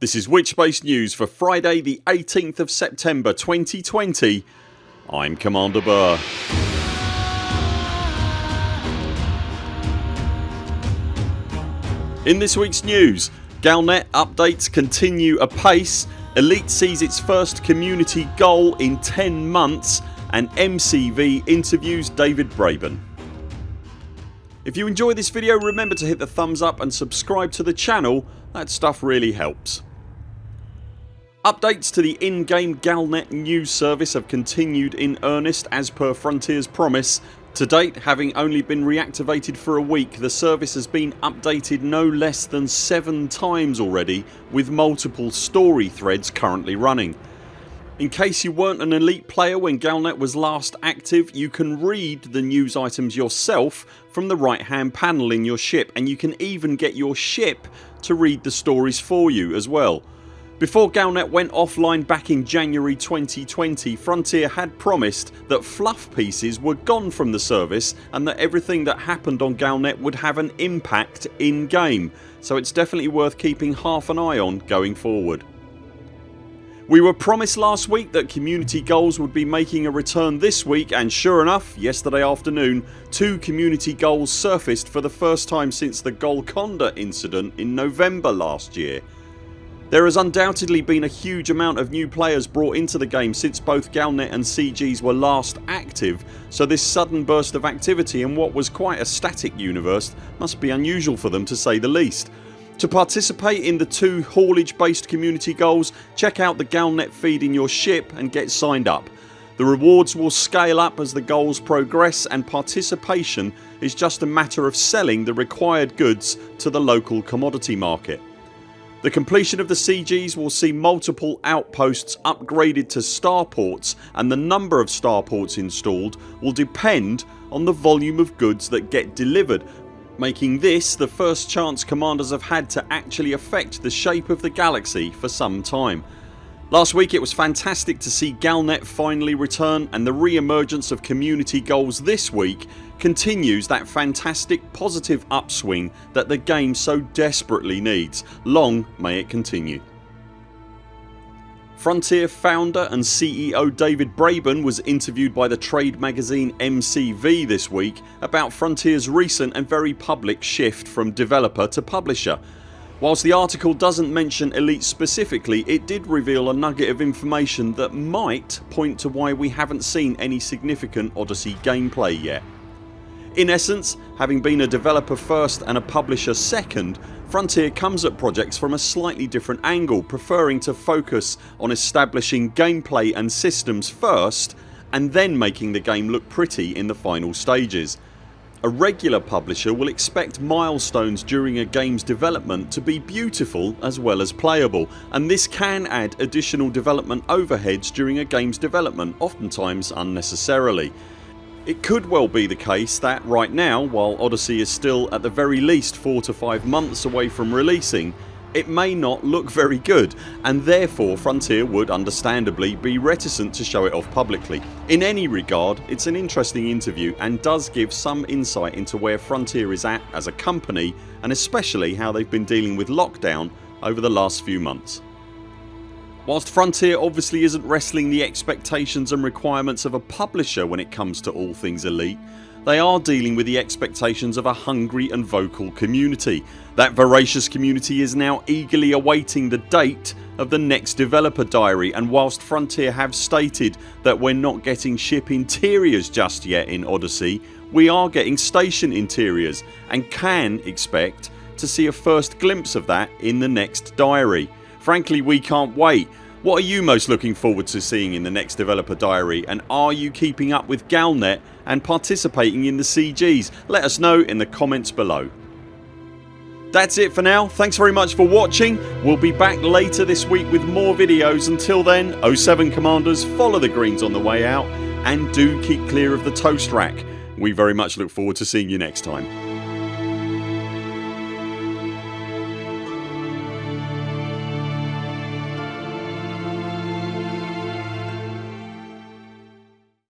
This is Witchbase News for Friday the 18th of September 2020 I'm Commander Burr. In this weeks news Galnet updates continue apace, Elite sees its first community goal in 10 months and MCV interviews David Braben. If you enjoy this video remember to hit the thumbs up and subscribe to the channel, that stuff really helps. Updates to the in-game Galnet news service have continued in earnest as per Frontiers promise. To date having only been reactivated for a week the service has been updated no less than 7 times already with multiple story threads currently running. In case you weren't an elite player when Galnet was last active you can read the news items yourself from the right hand panel in your ship and you can even get your ship to read the stories for you as well. Before Galnet went offline back in January 2020 Frontier had promised that fluff pieces were gone from the service and that everything that happened on Galnet would have an impact in game so it's definitely worth keeping half an eye on going forward. We were promised last week that community goals would be making a return this week and sure enough yesterday afternoon two community goals surfaced for the first time since the Golconda incident in November last year. There has undoubtedly been a huge amount of new players brought into the game since both Galnet and CGs were last active so this sudden burst of activity in what was quite a static universe must be unusual for them to say the least. To participate in the two haulage based community goals check out the Galnet feed in your ship and get signed up. The rewards will scale up as the goals progress and participation is just a matter of selling the required goods to the local commodity market. The completion of the CGs will see multiple outposts upgraded to starports and the number of starports installed will depend on the volume of goods that get delivered making this the first chance commanders have had to actually affect the shape of the galaxy for some time. Last week it was fantastic to see Galnet finally return and the re-emergence of community goals this week continues that fantastic positive upswing that the game so desperately needs. Long may it continue. Frontier founder and CEO David Braben was interviewed by the trade magazine MCV this week about Frontiers recent and very public shift from developer to publisher Whilst the article doesn't mention Elite specifically it did reveal a nugget of information that might point to why we haven't seen any significant Odyssey gameplay yet. In essence having been a developer first and a publisher second Frontier comes at projects from a slightly different angle preferring to focus on establishing gameplay and systems first and then making the game look pretty in the final stages. A regular publisher will expect milestones during a games development to be beautiful as well as playable and this can add additional development overheads during a games development oftentimes unnecessarily. It could well be the case that right now while Odyssey is still at the very least 4 to 5 months away from releasing it may not look very good and therefore Frontier would understandably be reticent to show it off publicly. In any regard it's an interesting interview and does give some insight into where Frontier is at as a company and especially how they've been dealing with lockdown over the last few months. Whilst Frontier obviously isn't wrestling the expectations and requirements of a publisher when it comes to all things Elite they are dealing with the expectations of a hungry and vocal community. That voracious community is now eagerly awaiting the date of the next developer diary and whilst Frontier have stated that we're not getting ship interiors just yet in Odyssey we are getting station interiors and can expect to see a first glimpse of that in the next diary. Frankly we can't wait what are you most looking forward to seeing in the next developer diary and are you keeping up with Galnet and participating in the CGs? Let us know in the comments below. That's it for now. Thanks very much for watching. We'll be back later this week with more videos. Until then 0 7 CMDRs follow the greens on the way out and do keep clear of the toast rack. We very much look forward to seeing you next time.